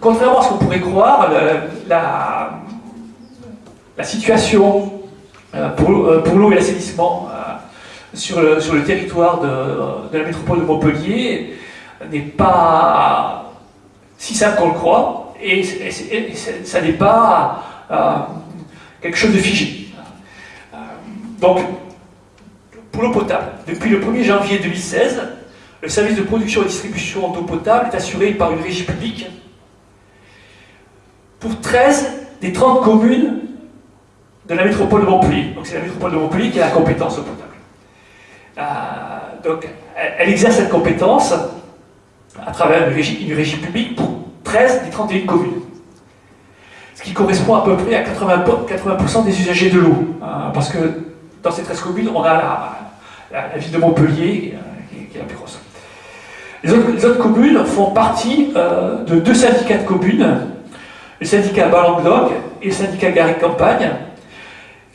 contrairement à ce qu'on pourrait croire, la, situation pour, l'eau et l'assainissement sur le, sur le territoire de, la métropole de Montpellier n'est pas si simple qu'on le croit, et, ça n'est pas euh, quelque chose de figé. Euh, donc, pour l'eau potable, depuis le 1er janvier 2016, le service de production et distribution d'eau potable est assuré par une régie publique pour 13 des 30 communes de la métropole de Montpellier. Donc c'est la métropole de Montpellier qui a la compétence eau potable. Euh, donc elle exerce cette compétence à travers une régie, une publique pour 13 des 31 communes. Ce qui correspond à peu près à 80%, des usagers de l'eau. Hein, parce que dans ces 13 communes, on a la, ville de Montpellier, euh, qui, est la plus grosse. Les autres, communes font partie euh, de deux syndicats de communes, le syndicat Balanguedoc et le syndicat Garrigue Campagne,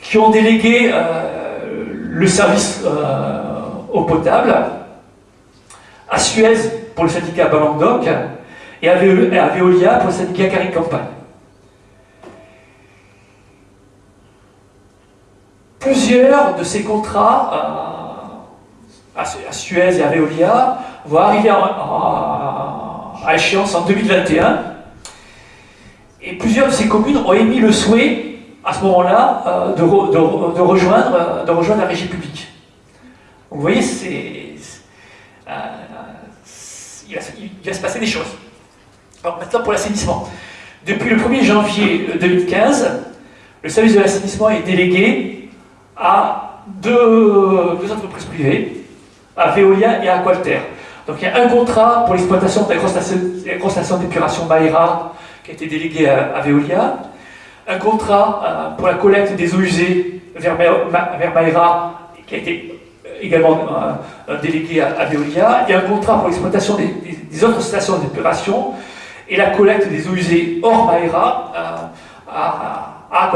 qui ont délégué euh, le service eau potable à Suez pour le syndicat Balanguedoc et à Veolia pour le syndicat Carré Campagne. Plusieurs de ces contrats euh, à, Suez et à Veolia vont arriver à, échéance en 2021 et plusieurs de ces communes ont émis le souhait à ce moment-là euh, de, rejoindre, de rejoindre la régie publique. vous voyez, euh, il va, se passer des choses. Alors maintenant pour l'assainissement. Depuis le 1er janvier 2015, le service de l'assainissement est délégué à deux, entreprises privées, à Veolia et à Aqualter. Donc il y a un contrat pour l'exploitation de la grosse station, d'épuration Maïra qui a été délégué à, Veolia, un contrat euh, pour la collecte des eaux usées vers, vers Maïra qui a été également euh, délégué à, Veolia. A un contrat pour l'exploitation des, autres stations d'épuration et la collecte des eaux usées hors Maïra euh, à, à,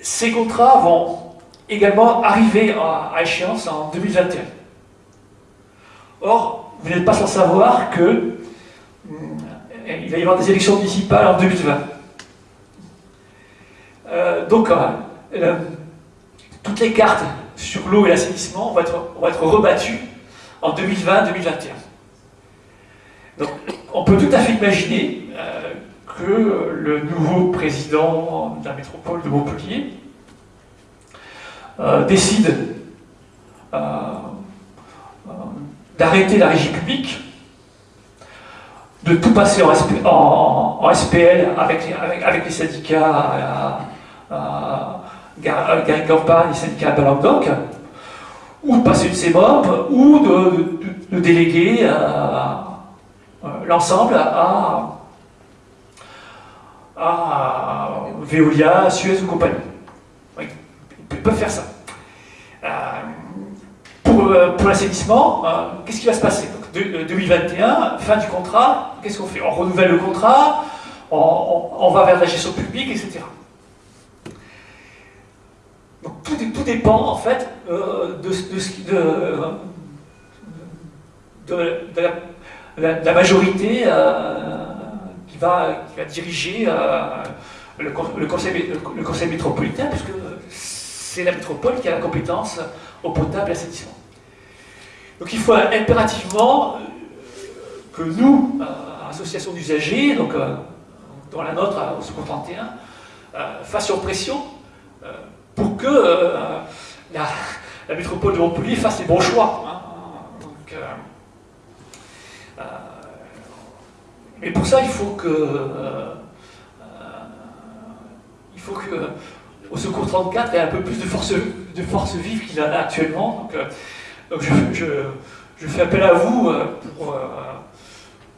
Ces contrats vont également arriver à, échéance en 2021. Or, vous n'êtes pas sans savoir que euh, il va y avoir des élections municipales en 2020. donc, toutes les cartes sur l'eau et l'assainissement vont être, rebattus en 2020-2021. Donc, on peut tout à fait imaginer euh, que le nouveau président de la métropole de Montpellier euh, décide euh, d'arrêter la régie publique, de tout passer en, SPL avec, les syndicats Gary Campagne, syndicat de Languedoc, ou de passer une CEMOP, ou de, déléguer euh, euh, l'ensemble à, à Veolia, Suez ou compagnie. Oui, ils peuvent faire ça. Euh, pour, pour l'assainissement, qu'est-ce qui va se passer Donc, 2021, fin du contrat, qu'est-ce qu'on fait On renouvelle le contrat, on, va vers la gestion publique, etc tout, dépend en fait euh, de, la, majorité euh, qui, va, diriger euh, le, conseil, le, conseil, métropolitain, puisque c'est la métropole qui a la compétence au potable et l'assainissement. Donc il faut impérativement que nous, association d'usagers, donc dans la nôtre au Secours 31, fassions pression pour que euh, la, métropole de Montpellier fasse les bons choix. Hein. Euh, euh, mais pour ça, il faut que, il faut que au Secours 34 ait un peu plus de force, de force vive qu'il en a actuellement. Je, fais appel à vous pour,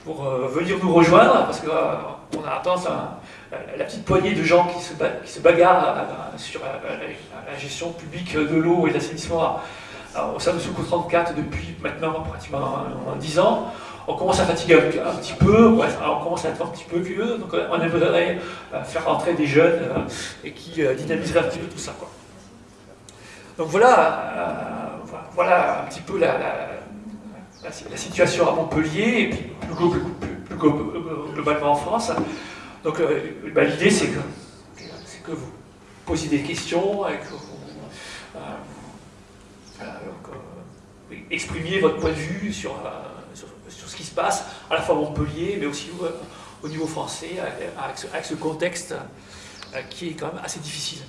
pour venir nous rejoindre, parce qu'on a tendance la petite poignée de gens qui se, bagarrent euh, sur la, gestion publique de l'eau et l'assainissement au sein de Soukou 34 depuis maintenant pratiquement 10 ans, on commence à fatiguer un, petit peu, on commence à être un petit peu vieux, donc on aimerait euh, faire rentrer des jeunes euh, et qui dynamiseraient un petit peu tout ça. Donc voilà, voilà un petit peu la, situation à Montpellier, et puis plus, globalement en France. Donc bah, l'idée c'est que, que vous posiez des questions et que vous exprimiez votre point de vue sur, ce qui se passe, à la fois à Montpellier, mais aussi au niveau français, avec ce contexte qui est quand même assez difficile.